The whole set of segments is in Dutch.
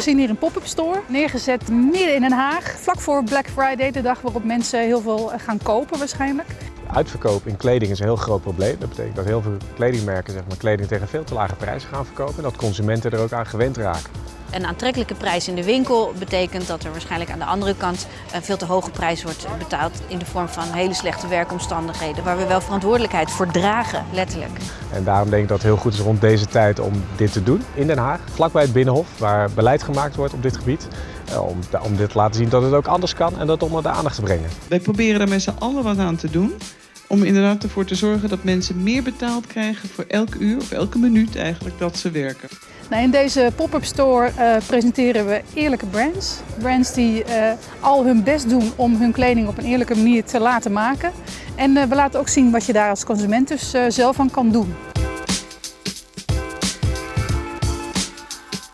We zien hier een pop-up store, neergezet midden in Den Haag. Vlak voor Black Friday, de dag waarop mensen heel veel gaan kopen waarschijnlijk. Uitverkoop in kleding is een heel groot probleem. Dat betekent dat heel veel kledingmerken zeg maar, kleding tegen veel te lage prijzen gaan verkopen. En dat consumenten er ook aan gewend raken. Een aantrekkelijke prijs in de winkel betekent dat er waarschijnlijk aan de andere kant een veel te hoge prijs wordt betaald in de vorm van hele slechte werkomstandigheden, waar we wel verantwoordelijkheid voor dragen, letterlijk. En daarom denk ik dat het heel goed is rond deze tijd om dit te doen in Den Haag, vlakbij het Binnenhof, waar beleid gemaakt wordt op dit gebied. Eh, om, om dit te laten zien dat het ook anders kan en dat onder de aandacht te brengen. Wij proberen daar met z'n allen wat aan te doen. Om inderdaad ervoor te zorgen dat mensen meer betaald krijgen voor elk uur of elke minuut eigenlijk dat ze werken. Nou, in deze pop-up store uh, presenteren we eerlijke brands. Brands die uh, al hun best doen om hun kleding op een eerlijke manier te laten maken. En uh, we laten ook zien wat je daar als consument dus zelf aan kan doen.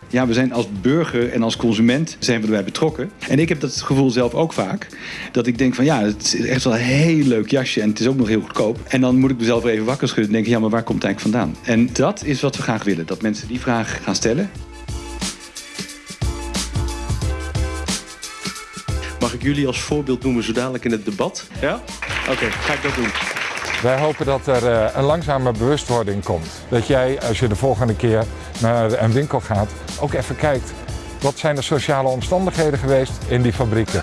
Ja, we zijn als burger en als consument zijn we erbij betrokken. En ik heb dat gevoel zelf ook vaak. Dat ik denk van ja, het is echt wel een heel leuk jasje en het is ook nog heel goedkoop. En dan moet ik mezelf even wakker schudden en denken, ja, maar waar komt het eigenlijk vandaan? En dat is wat we graag willen, dat mensen die vraag gaan stellen. Mag ik jullie als voorbeeld noemen zo dadelijk in het debat? Ja? Oké, ga ik dat doen. Wij hopen dat er uh, een langzame bewustwording komt. Dat jij, als je de volgende keer naar een winkel gaat, ook even kijkt. Wat zijn de sociale omstandigheden geweest in die fabrieken?